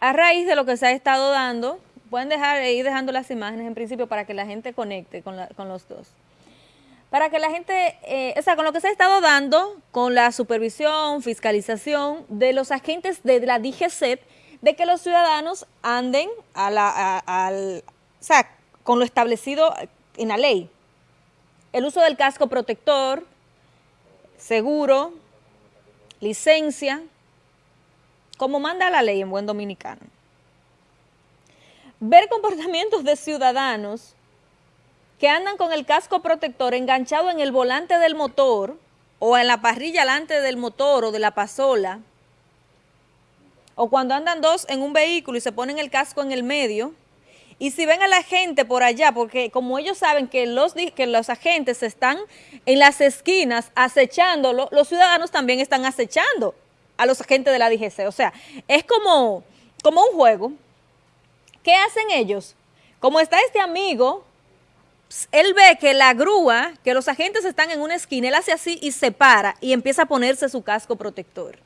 a raíz de lo que se ha estado dando, pueden dejar ir dejando las imágenes en principio para que la gente conecte con, los dos. Para que la gente, eh, o sea, con lo que se ha estado dando, con la supervisión, fiscalización de los agentes de la DGCET, de que los ciudadanos anden a la, al, o sea, con lo establecido en la ley. El uso del casco protector, seguro, licencia, como manda la ley en buen dominicano. Ver comportamientos de ciudadanos que andan con el casco protector enganchado en el volante del motor o en la parrilla delante del motor o de la pasola, o cuando andan dos en un vehículo y se ponen el casco en el medio, y si ven a la gente por allá, porque como ellos saben que los, que los agentes están en las esquinas acechándolo, los ciudadanos también están acechando a los agentes de la DGC. O sea, es como, como un juego. ¿Qué hacen ellos? Como está este amigo, él ve que la grúa, que los agentes están en una esquina, él hace así y se para y empieza a ponerse su casco protector.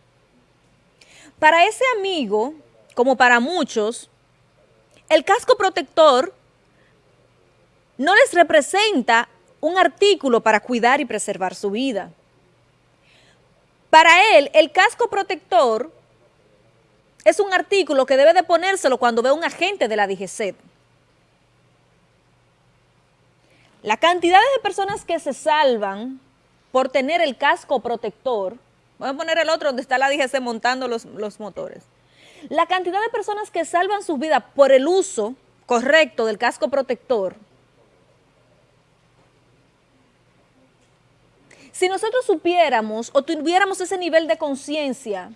Para ese amigo, como para muchos, el casco protector no les representa un artículo para cuidar y preservar su vida. Para él, el casco protector es un artículo que debe de ponérselo cuando ve un agente de la DGC. La cantidad de personas que se salvan por tener el casco protector, voy a poner el otro donde está la DGC montando los, los motores, la cantidad de personas que salvan su vida por el uso correcto del casco protector Si nosotros supiéramos o tuviéramos ese nivel de conciencia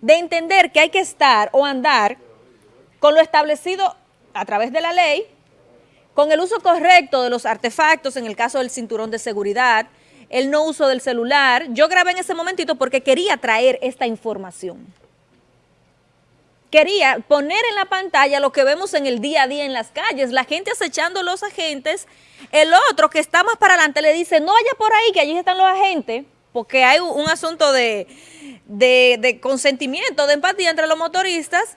de entender que hay que estar o andar con lo establecido a través de la ley, con el uso correcto de los artefactos, en el caso del cinturón de seguridad, el no uso del celular. Yo grabé en ese momentito porque quería traer esta información quería poner en la pantalla lo que vemos en el día a día en las calles, la gente acechando los agentes, el otro que está más para adelante le dice, no vaya por ahí, que allí están los agentes, porque hay un asunto de, consentimiento, de empatía entre los motoristas,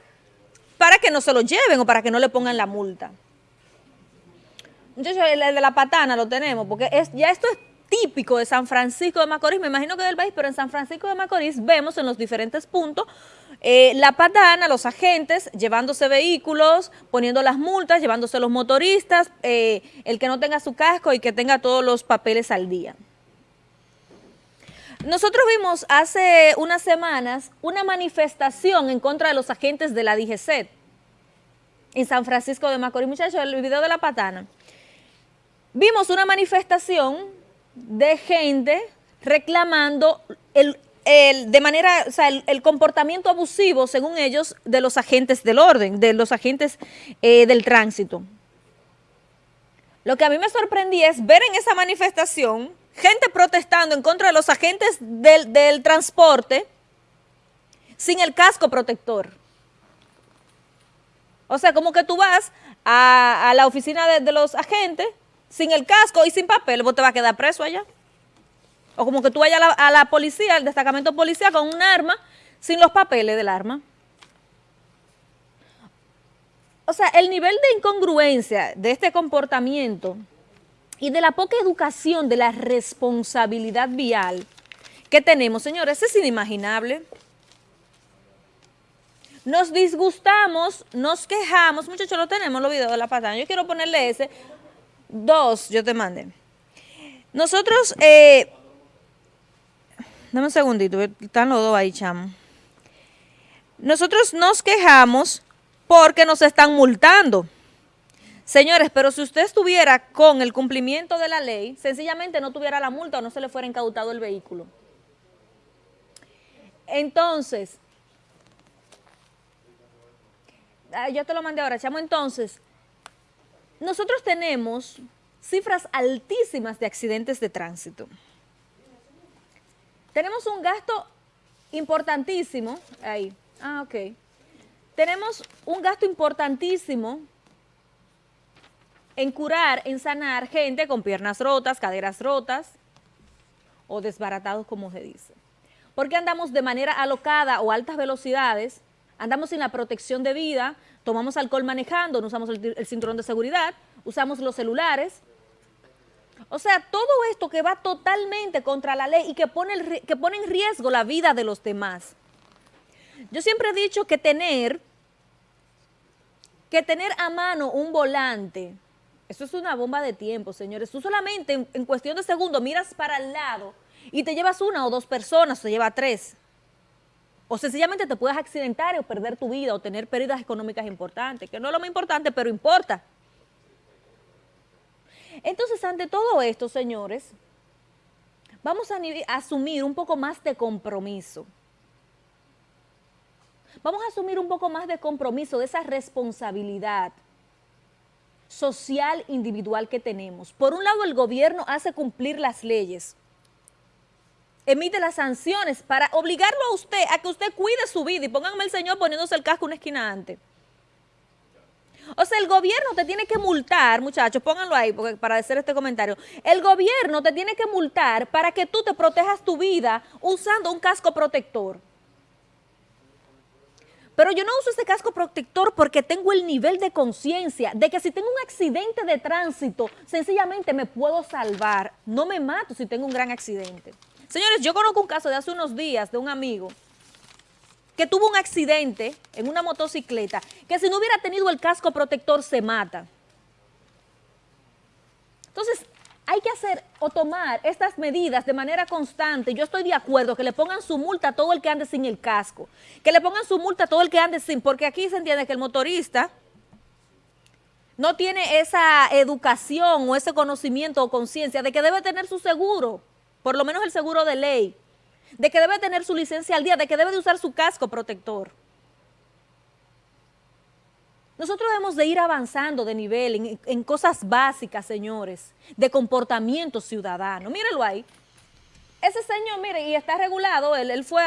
para que no se lo lleven o para que no le pongan la multa. Muchachos, el de la patana lo tenemos, porque es, ya esto es típico de San Francisco de Macorís, me imagino que del país, pero en San Francisco de Macorís vemos en los diferentes puntos eh, la patana, los agentes, llevándose vehículos, poniendo las multas, llevándose los motoristas, eh, el que no tenga su casco y que tenga todos los papeles al día. Nosotros vimos hace unas semanas una manifestación en contra de los agentes de la DGC en San Francisco de Macorís. Muchachos, el video de la patana. Vimos una manifestación de gente reclamando el el, de manera, o sea, el, comportamiento abusivo, según ellos, de los agentes del orden, de los agentes eh, del tránsito. Lo que a mí me sorprendí es ver en esa manifestación gente protestando en contra de los agentes del, transporte sin el casco protector. O sea, como que tú vas a, la oficina de, de los agentes sin el casco y sin papel, vos te vas a quedar preso allá. O como que tú vayas a la, policía, al destacamento policial con un arma, sin los papeles del arma. O sea, el nivel de incongruencia de este comportamiento y de la poca educación de la responsabilidad vial que tenemos, señores, es inimaginable. Nos disgustamos, nos quejamos, muchachos, lo tenemos, los videos de la patada. Yo quiero ponerle ese. Dos, yo te mandé. Nosotros eh, Dame un segundito, están los dos ahí, chamo. Nosotros nos quejamos porque nos están multando. Señores, pero si usted estuviera con el cumplimiento de la ley, sencillamente no tuviera la multa o no se le fuera incautado el vehículo. Entonces, ah, yo te lo mandé ahora, chamo. Entonces, nosotros tenemos cifras altísimas de accidentes de tránsito. Tenemos un gasto importantísimo, ahí, ah, ok. Tenemos un gasto importantísimo en curar, en sanar gente con piernas rotas, caderas rotas o desbaratados, como se dice. Porque andamos de manera alocada o altas velocidades andamos sin la protección de vida, tomamos alcohol manejando, no usamos el, cinturón de seguridad, usamos los celulares. O sea, todo esto que va totalmente contra la ley y que pone, que pone en riesgo la vida de los demás. Yo siempre he dicho que tener, que tener a mano un volante, eso es una bomba de tiempo, señores. Tú solamente en, en cuestión de segundos miras para el lado y te llevas una o dos personas, te lleva tres. O sencillamente te puedes accidentar o perder tu vida o tener pérdidas económicas importantes, que no es lo más importante, pero importa. Entonces, ante todo esto, señores, vamos a asumir un poco más de compromiso. Vamos a asumir un poco más de compromiso, de esa responsabilidad social individual que tenemos. Por un lado, el gobierno hace cumplir las leyes, emite las sanciones para obligarlo a usted a que usted cuide su vida y pónganme el señor poniéndose el casco una esquina antes. O sea, el gobierno te tiene que multar, muchachos, pónganlo ahí porque, para hacer este comentario. El gobierno te tiene que multar para que tú te protejas tu vida usando un casco protector. Pero yo no uso ese casco protector porque tengo el nivel de conciencia de que si tengo un accidente de tránsito, sencillamente me puedo salvar. No me mato si tengo un gran accidente. Señores, yo conozco un caso de hace unos días de un amigo que tuvo un accidente en una motocicleta, que si no hubiera tenido el casco protector se mata. Entonces, hay que hacer o tomar estas medidas de manera constante. Yo estoy de acuerdo que le pongan su multa a todo el que ande sin el casco, que le pongan su multa a todo el que ande sin, porque aquí se entiende que el motorista no tiene esa educación o ese conocimiento o conciencia de que debe tener su seguro por lo menos el seguro de ley, de que debe tener su licencia al día, de que debe de usar su casco protector. Nosotros debemos de ir avanzando de nivel en, cosas básicas, señores, de comportamiento ciudadano. Mírenlo ahí. Ese señor, mire, y está regulado, él, fue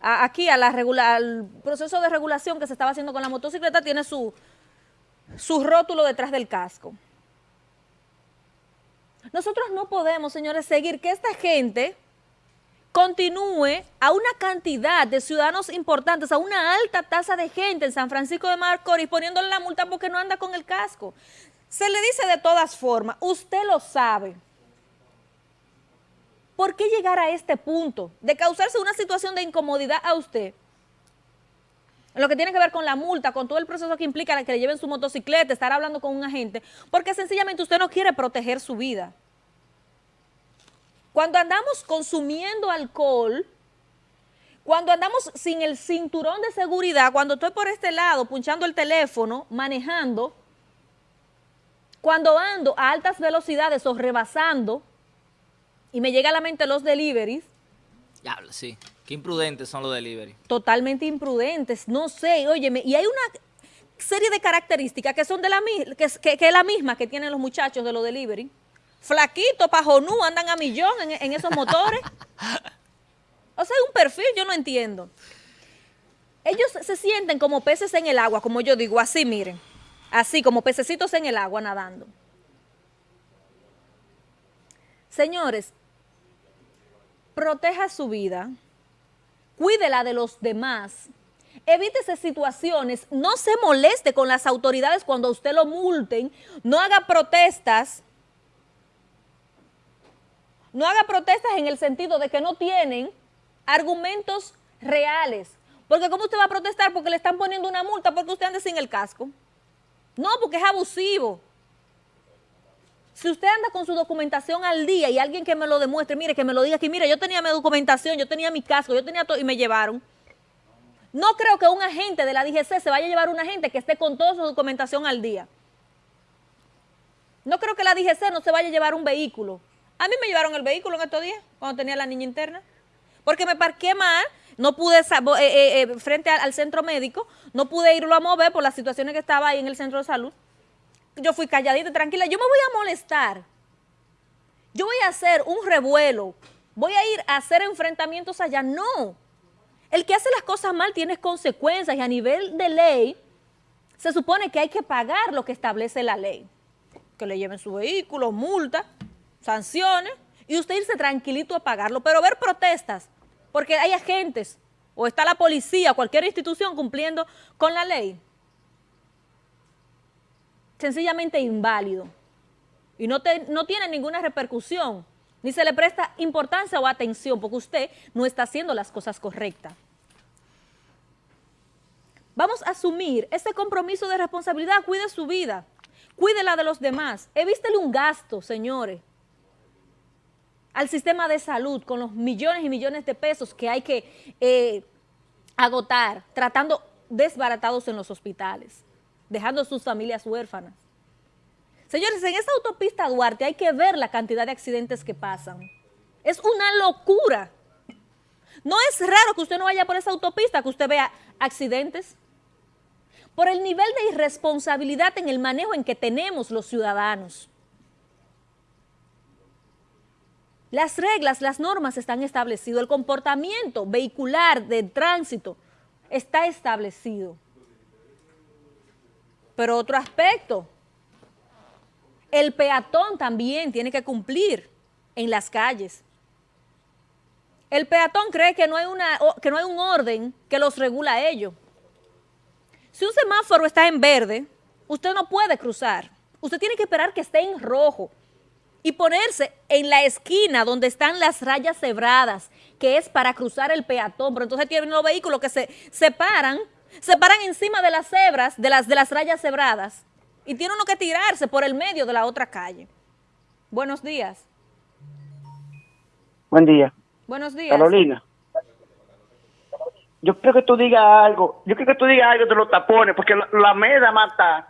aquí a la al proceso de regulación que se estaba haciendo con la motocicleta, tiene su, su rótulo detrás del casco. Nosotros no podemos, señores, seguir que esta gente continúe a una cantidad de ciudadanos importantes, a una alta tasa de gente en San Francisco de Macorís poniéndole la multa porque no anda con el casco. Se le dice de todas formas, usted lo sabe. ¿Por qué llegar a este punto de causarse una situación de incomodidad a usted? lo que tiene que ver con la multa, con todo el proceso que implica que le lleven su motocicleta, estar hablando con un agente, porque sencillamente usted no quiere proteger su vida. Cuando andamos consumiendo alcohol, cuando andamos sin el cinturón de seguridad, cuando estoy por este lado punchando el teléfono, manejando, cuando ando a altas velocidades o rebasando, y me llega a la mente los deliveries. Ya, sí. Qué imprudentes son los delivery. Totalmente imprudentes, no sé, óyeme, y hay una serie de características que son de la que, es la misma que tienen los muchachos de los delivery. Flaquito, pajonú, andan a millón en, esos motores. o sea, un perfil, yo no entiendo. Ellos se sienten como peces en el agua, como yo digo, así miren, así como pececitos en el agua nadando. Señores, proteja su vida, cuídela de los demás, evítese situaciones, no se moleste con las autoridades cuando usted lo multen, no haga protestas, no haga protestas en el sentido de que no tienen argumentos reales. Porque ¿cómo usted va a protestar? Porque le están poniendo una multa porque usted anda sin el casco. No, porque es abusivo. Si usted anda con su documentación al día y alguien que me lo demuestre, mire, que me lo diga aquí, mire, yo tenía mi documentación, yo tenía mi casco, yo tenía todo y me llevaron. No creo que un agente de la DGC se vaya a llevar un agente que esté con toda su documentación al día. No creo que la DGC no se vaya a llevar un vehículo. A mí me llevaron el vehículo en estos días, cuando tenía la niña interna. Porque me parqué mal, no pude, eh, eh, eh, frente al centro médico, no pude irlo a mover por las situaciones que estaba ahí en el centro de salud yo fui calladita, tranquila, yo me voy a molestar. Yo voy a hacer un revuelo, voy a ir a hacer enfrentamientos allá. No. El que hace las cosas mal tiene consecuencias y a nivel de ley se supone que hay que pagar lo que establece la ley. Que le lleven su vehículo, multa, sanciones y usted irse tranquilito a pagarlo. Pero ver protestas, porque hay agentes o está la policía, cualquier institución cumpliendo con la ley. Sencillamente inválido. Y no, no tiene ninguna repercusión, ni se le presta importancia o atención, porque usted no está haciendo las cosas correctas. Vamos a asumir ese compromiso de responsabilidad, cuide su vida, cuide la de los demás, evístele un gasto, señores, al sistema de salud con los millones y millones de pesos que hay que eh, agotar, tratando desbaratados en los hospitales, dejando sus familias huérfanas. Señores, en esa autopista Duarte hay que ver la cantidad de accidentes que pasan. Es una locura. No es raro que usted no vaya por esa autopista, que usted vea accidentes. Por el nivel de irresponsabilidad en el manejo en que tenemos los ciudadanos. Las reglas, las normas están establecidas, el comportamiento vehicular de tránsito está establecido. Pero otro aspecto, el peatón también tiene que cumplir en las calles. El peatón cree que no hay, una, que no hay un orden que los regula a ellos. Si un semáforo está en verde, usted no puede cruzar. Usted tiene que esperar que esté en rojo y ponerse en la esquina donde están las rayas cebradas, que es para cruzar el peatón, pero entonces tienen los vehículos que se separan, se paran encima de las cebras, de las, de las rayas cebradas, y tiene uno que tirarse por el medio de la otra calle. Buenos días. Buen día. Buenos días. Carolina. Yo creo que tú digas algo, yo creo que tú digas algo de los tapones, porque la, la meda mata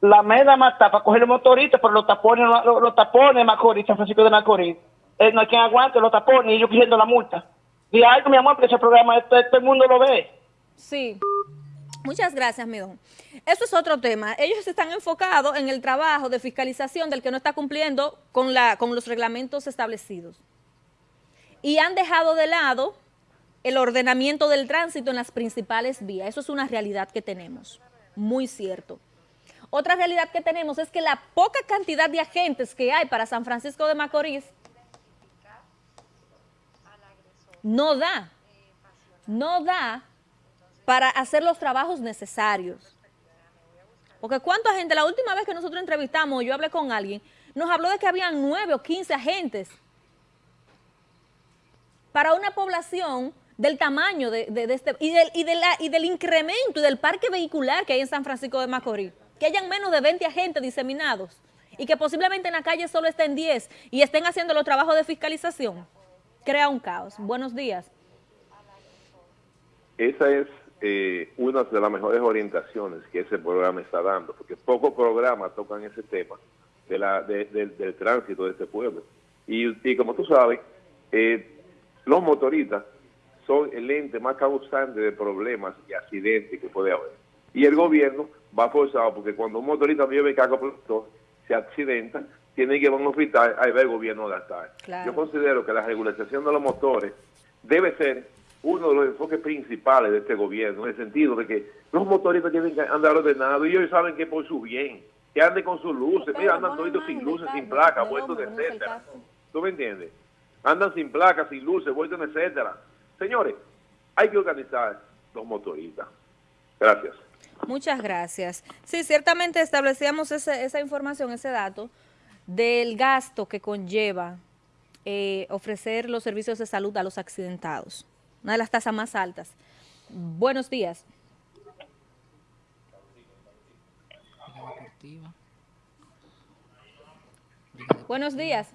la meda mata para coger el motorito, pero los tapones, los, tapones Macorís, San Francisco de Macorís, eh, no hay quien aguante los tapones y yo pidiendo la multa. Y algo, mi amor, que ese programa todo, el mundo lo ve. Sí. Muchas gracias, mi don. Eso es otro tema. Ellos están enfocados en el trabajo de fiscalización del que no está cumpliendo con, la, con los reglamentos establecidos. Y han dejado de lado el ordenamiento del tránsito en las principales vías. Eso es una realidad que tenemos. Muy cierto. Otra realidad que tenemos es que la poca cantidad de agentes que hay para San Francisco de Macorís no da, no da para hacer los trabajos necesarios. Porque cuánta gente, la última vez que nosotros entrevistamos, yo hablé con alguien, nos habló de que habían nueve o quince agentes para una población del tamaño de, este, y del, y, de la, y del incremento y del parque vehicular que hay en San Francisco de Macorís que hayan menos de 20 agentes diseminados y que posiblemente en la calle solo estén 10 y estén haciendo los trabajos de fiscalización, crea un caos. Buenos días. Esa es eh, una de las mejores orientaciones que ese programa está dando, porque pocos programas tocan ese tema de la, del tránsito de este pueblo. Y, como tú sabes, eh, los motoristas son el ente más causante de problemas y accidentes que puede haber. Y el gobierno va forzado, porque cuando un motorista vive en cargo productor, se accidenta, tiene que ir a un hospital, ahí va el gobierno a gastar. Yo considero que la regularización de los motores debe ser uno de los enfoques principales de este gobierno, en el sentido de que los motoristas tienen que andar ordenados y ellos saben que por su bien, que anden con sus luces, mira, andan todos sin luces, sin placas, vueltos, etcétera. ¿Tú me entiendes? Andan sin placas, sin luces, vueltos, etcétera. Señores, hay que organizar los motoristas. Gracias. Muchas gracias. Sí, ciertamente establecíamos esa información, ese dato del gasto que conlleva eh, ofrecer los servicios de salud a los accidentados. Una de las tasas más altas. Buenos días. Buenos días.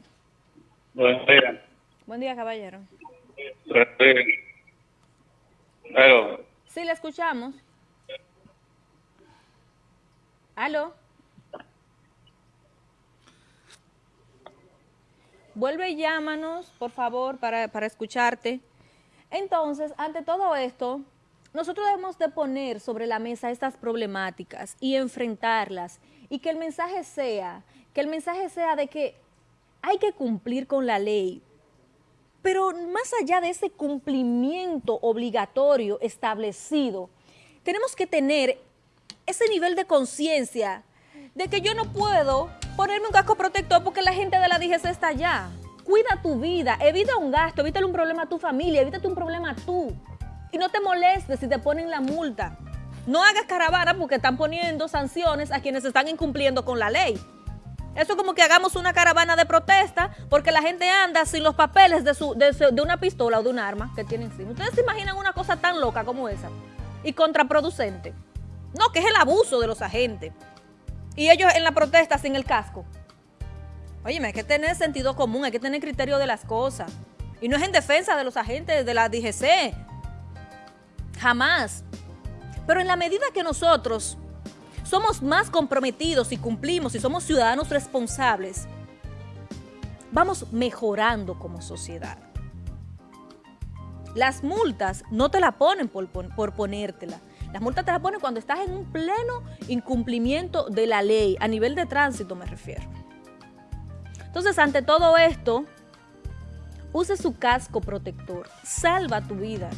Buen día. Buen día, caballero. Sí, le escuchamos. ¿Aló? Vuelve y llámanos, por favor, para, para escucharte. Entonces, ante todo esto, nosotros debemos de poner sobre la mesa estas problemáticas y enfrentarlas y que el mensaje sea, que el mensaje sea de que hay que cumplir con la ley, pero más allá de ese cumplimiento obligatorio establecido, tenemos que tener ese nivel de conciencia de que yo no puedo ponerme un casco protector porque la gente de la DGC está allá. Cuida tu vida, evita un gasto, evítale un problema a tu familia, evítate un problema a tú. Y no te molestes si te ponen la multa. No hagas caravana porque están poniendo sanciones a quienes están incumpliendo con la ley. Eso es como que hagamos una caravana de protesta porque la gente anda sin los papeles de, su, de, una pistola o de un arma que tienen encima. ¿Ustedes se imaginan una cosa tan loca como esa? Y contraproducente. No, que es el abuso de los agentes. Y ellos en la protesta sin el casco. Óyeme, hay que tener sentido común, hay que tener criterio de las cosas. Y no es en defensa de los agentes de la DGC. Jamás. Pero en la medida que nosotros somos más comprometidos y cumplimos y somos ciudadanos responsables, vamos mejorando como sociedad. Las multas no te la ponen por, por ponértela. Las multas te las ponen cuando estás en un pleno incumplimiento de la ley, a nivel de tránsito me refiero. Entonces, ante todo esto, use su casco protector, salva tu vida.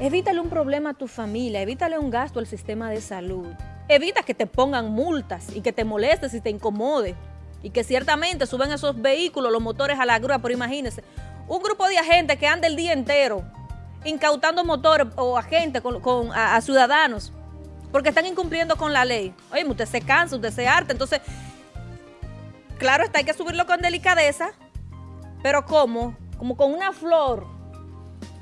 Evítale un problema a tu familia, evítale un gasto al sistema de salud. Evita que te pongan multas y que te molestes y te incomode. Y que ciertamente suben esos vehículos, los motores a la grúa, pero imagínense, un grupo de agentes que anda el día entero incautando motores o agentes con, con- a, ciudadanos porque están incumpliendo con la ley. Oye, usted se cansa, usted se harta, entonces, claro está, hay que subirlo con delicadeza, pero ¿cómo? Como con una flor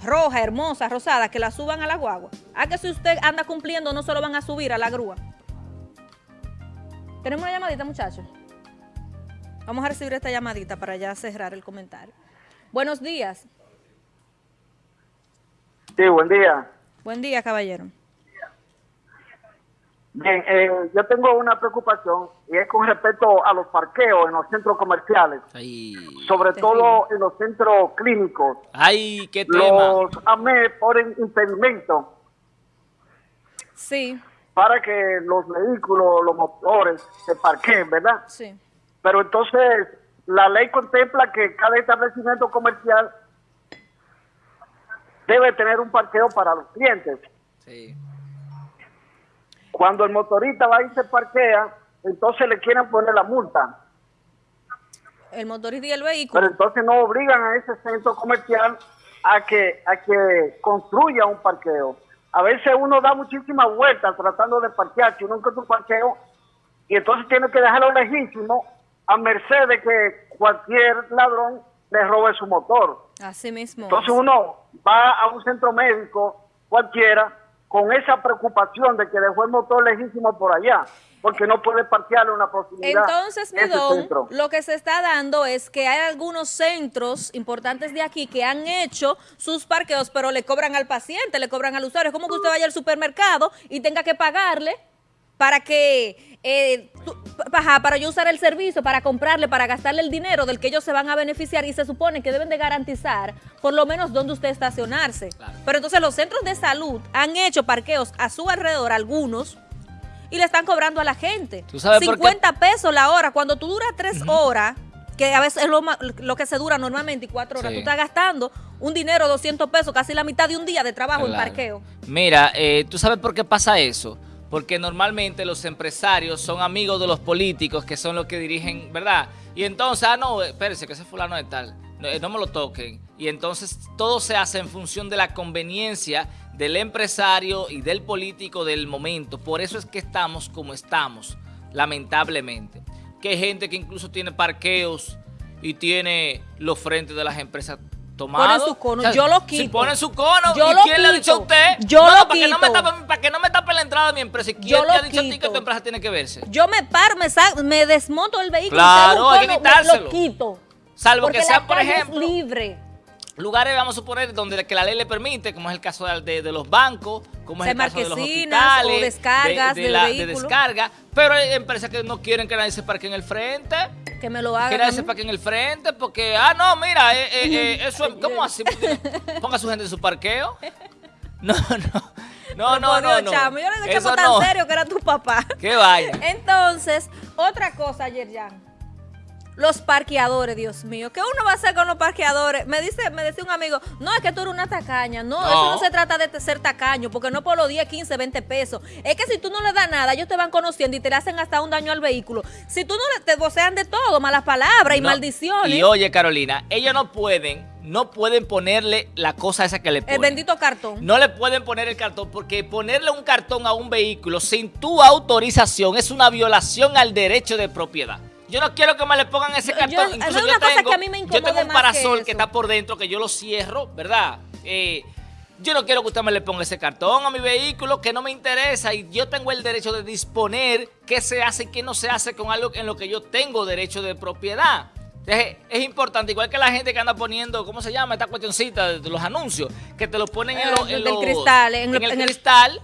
roja, hermosa, rosada, que la suban a la guagua. A que si usted anda cumpliendo, no se lo van a subir a la grúa. Tenemos una llamadita, muchachos. Vamos a recibir esta llamadita para ya cerrar el comentario. Buenos días. Sí, buen día. Buen día, caballero. Bien, eh, yo tengo una preocupación y es con respecto a los parqueos en los centros comerciales, Ay, sobre todo en los centros clínicos. ay, qué tema. Los AME ponen impedimentos Sí, para que los vehículos, los motores se parqueen, ¿verdad? sí. Pero entonces la ley contempla que cada establecimiento comercial debe tener un parqueo para los clientes. Sí. Cuando el motorista va y se parquea, entonces le quieren poner la multa. El motorista y el vehículo. Pero entonces no obligan a ese centro comercial a que, a que construya un parqueo. A veces uno da muchísimas vueltas tratando de parquear, si uno encuentra un parqueo, y entonces tiene que dejarlo lejísimo a merced de que cualquier ladrón le robe su motor. Así mismo. Entonces uno va a un centro médico cualquiera con esa preocupación de que dejó el motor lejísimo por allá, porque no puede parquearle una proximidad. Entonces, mi ese don, centro. lo que se está dando es que hay algunos centros importantes de aquí que han hecho sus parqueos, pero le cobran al paciente, le cobran al usuario. Es como que usted vaya al supermercado y tenga que pagarle para que, eh, tú- ajá, para yo usar el servicio, para comprarle, para gastarle el dinero del que ellos se van a beneficiar y se supone que deben de garantizar por lo menos dónde usted estacionarse. Claro. Pero entonces los centros de salud han hecho parqueos a su alrededor, algunos, y le están cobrando a la gente. ¿Tú sabes por qué? 50 pesos la hora. Cuando tú duras tres horas, que a veces es lo, lo que se dura normalmente, y cuatro horas, Sí. tú estás gastando un dinero, 200 pesos, casi la mitad de un día de trabajo en parqueo. Mira, eh, ¿tú sabes por qué pasa eso? Porque normalmente los empresarios son amigos de los políticos que son los que dirigen, ¿verdad? Y entonces, ah, no, espérense, que ese fulano es tal, no, eh, no me lo toquen. Y entonces todo se hace en función de la conveniencia del empresario y del político del momento. Por eso es que estamos como estamos, lamentablemente. Que hay gente que incluso tiene parqueos y tiene los frentes de las empresas tomados. su cono, yo lo Si quito. ponen su cono, Yo ¿y lo quién le ha dicho a quito. usted? Yo No, lo no, para que no me quito. tapen, para que no me tape la entrada de mi empresa. ¿Y quién Yo te ha dicho a ti que quito. tu empresa tiene que verse? Yo me paro, me, sa- me desmonto el vehículo, Claro, hay que me- quitárselo. lo quito. Salvo Porque que la sean, por calle es ejemplo, libre. Lugares, vamos a suponer, donde que la ley le permite, como es el caso de, de- los bancos, como es el caso de los hospitales, o descargas de, de del la- de vehículo. descarga. Pero hay empresas que no quieren que nadie se parque en el frente. Que me lo Que hagan. nadie a se parque en el frente porque, ah, no, mira, eh, eh, eh, eso es, ¿cómo así? Ponga su gente en su parqueo. No, no, no, no, no. No. chamo, yo le chamo, tan no. serio que era tu papá. Qué vaina. Entonces, otra cosa, Yerjan. Los parqueadores, Dios mío. ¿Qué uno va a hacer con los parqueadores? Me dice, me decía un amigo, no, es que tú eres una tacaña. No, No. eso no se trata de ser tacaño, porque no por los 10, 15, 20 pesos. Es que si tú no le das nada, ellos te van conociendo y te le hacen hasta un daño al vehículo. Si tú no le te vocean de todo, malas palabras y No, maldiciones. Y oye, Carolina, ellos no pueden no pueden ponerle la cosa esa que le El ponen. bendito cartón. No le pueden poner el cartón porque ponerle un cartón a un vehículo sin tu autorización es una violación al derecho de propiedad. Yo no quiero que me le pongan ese cartón. yo- Incluso yo cosa tengo, que a mí me yo tengo incomode un parasol que está por dentro que yo lo cierro, ¿verdad? Eh, yo no quiero que usted me le ponga ese cartón a mi vehículo que no me interesa y yo tengo el derecho de disponer qué se hace y qué no se hace con algo en lo que yo tengo derecho de propiedad. Es, es importante, igual que la gente que anda poniendo, ¿cómo se llama esta cuestioncita de, de los anuncios? Que te lo ponen en, Eh, lo- en los- cristal, en en el- el en el- cristal.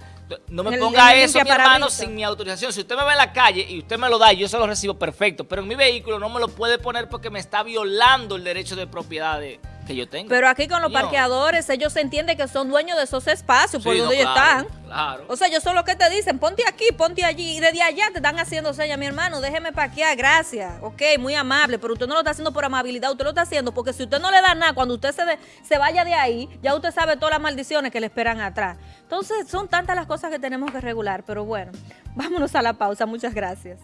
No me ponga eso, mi hermano, sin mi autorización. Si usted me ve en la calle y usted me lo da y yo se lo recibo, perfecto. Pero en mi vehículo no me lo puede poner porque me está violando el derecho de propiedad de- que yo tengo. Pero aquí con los parqueadores, ellos se entienden que son dueños de esos espacios por Sí, donde no, ellos claro, están. Claro. O sea, ellos son los que te dicen, ponte aquí, ponte allí. Y desde allá te están haciendo señas, mi hermano, déjeme parquear, gracias. Ok, muy amable, pero usted no lo está haciendo por amabilidad, usted lo está haciendo porque si usted no le da nada, cuando usted se, de- se vaya de ahí, ya usted sabe todas las maldiciones que le esperan atrás. Entonces, son tantas las cosas que tenemos que regular, pero bueno, vámonos a la pausa. Muchas gracias.